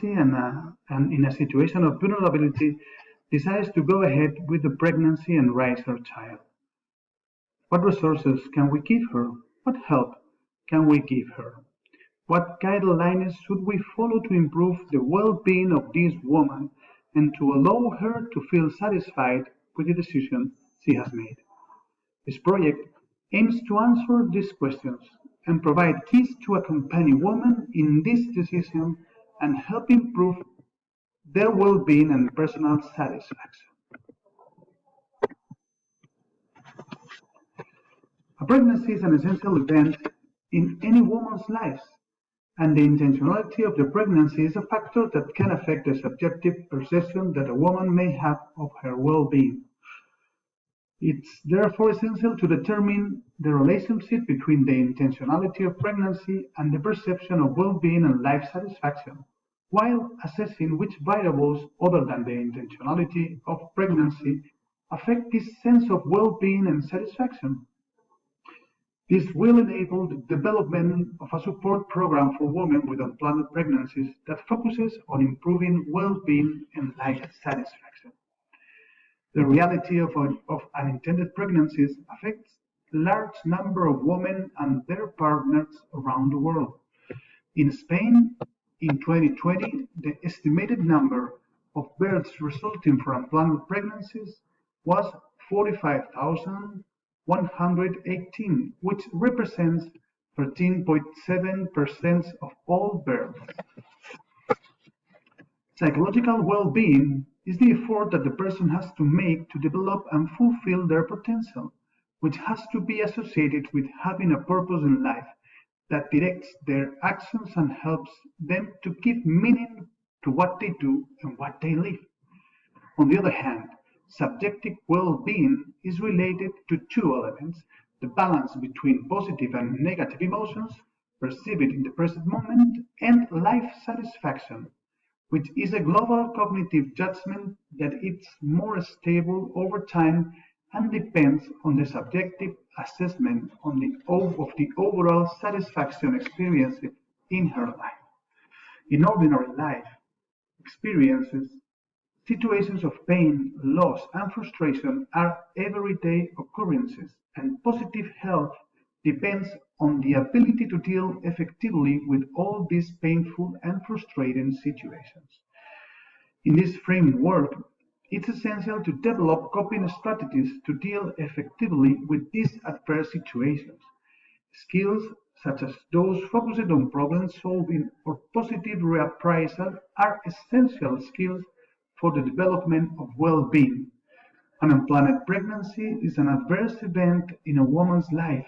pregnancy and, uh, and in a situation of vulnerability decides to go ahead with the pregnancy and raise her child. What resources can we give her? What help can we give her? What guidelines should we follow to improve the well-being of this woman and to allow her to feel satisfied with the decision she has made? This project aims to answer these questions and provide keys to accompany women in this decision and help improve their well-being and personal satisfaction. A pregnancy is an essential event in any woman's life, and the intentionality of the pregnancy is a factor that can affect the subjective perception that a woman may have of her well-being. It's therefore essential to determine the relationship between the intentionality of pregnancy and the perception of well-being and life satisfaction, while assessing which variables other than the intentionality of pregnancy affect this sense of well-being and satisfaction. This will enable the development of a support program for women with unplanned pregnancies that focuses on improving well-being and life satisfaction. The reality of, uh, of unintended pregnancies affects large number of women and their partners around the world. In Spain, in 2020, the estimated number of births resulting from unplanned pregnancies was 45,118, which represents 13.7% of all births. Psychological well-being is the effort that the person has to make to develop and fulfill their potential, which has to be associated with having a purpose in life that directs their actions and helps them to give meaning to what they do and what they live. On the other hand, subjective well-being is related to two elements, the balance between positive and negative emotions perceived in the present moment and life satisfaction which is a global cognitive judgment that is more stable over time and depends on the subjective assessment on the, of the overall satisfaction experienced in her life. In ordinary life experiences, situations of pain, loss, and frustration are everyday occurrences, and positive health depends on the ability to deal effectively with all these painful and frustrating situations. In this framework, it's essential to develop coping strategies to deal effectively with these adverse situations. Skills such as those focused on problem solving or positive reappraisal are essential skills for the development of well-being. An unplanned pregnancy is an adverse event in a woman's life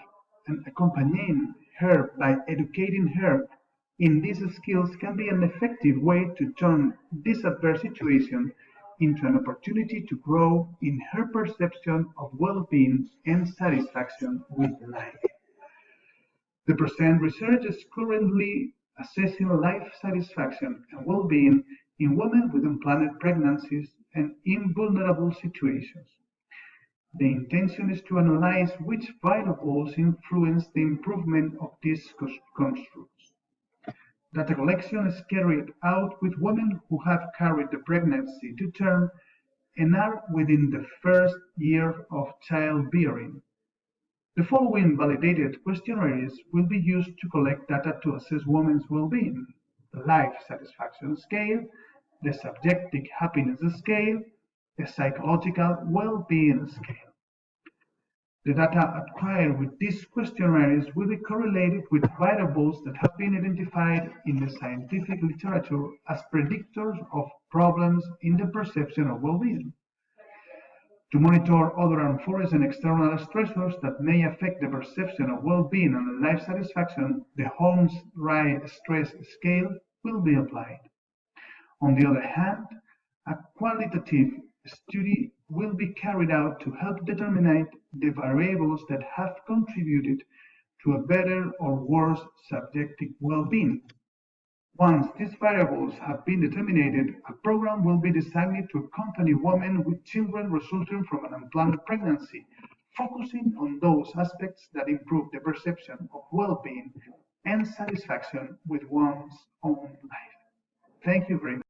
and accompanying her by educating her in these skills can be an effective way to turn this adverse situation into an opportunity to grow in her perception of well-being and satisfaction with life. The present research is currently assessing life satisfaction and well-being in women with unplanned pregnancies and in vulnerable situations. The intention is to analyze which variables influence the improvement of these constructs. Data collection is carried out with women who have carried the pregnancy to term and are within the first year of childbearing. The following validated questionnaires will be used to collect data to assess women's well-being: the Life Satisfaction Scale, the Subjective Happiness Scale, the psychological well-being scale. The data acquired with these questionnaires will be correlated with variables that have been identified in the scientific literature as predictors of problems in the perception of well-being. To monitor other unforeseen external stressors that may affect the perception of well-being and life satisfaction, the Holmes-Rahe Stress Scale will be applied. On the other hand, a qualitative study will be carried out to help determine the variables that have contributed to a better or worse subjective well-being. Once these variables have been determined, a program will be designed to accompany women with children resulting from an unplanned pregnancy, focusing on those aspects that improve the perception of well-being and satisfaction with one's own life. Thank you very much.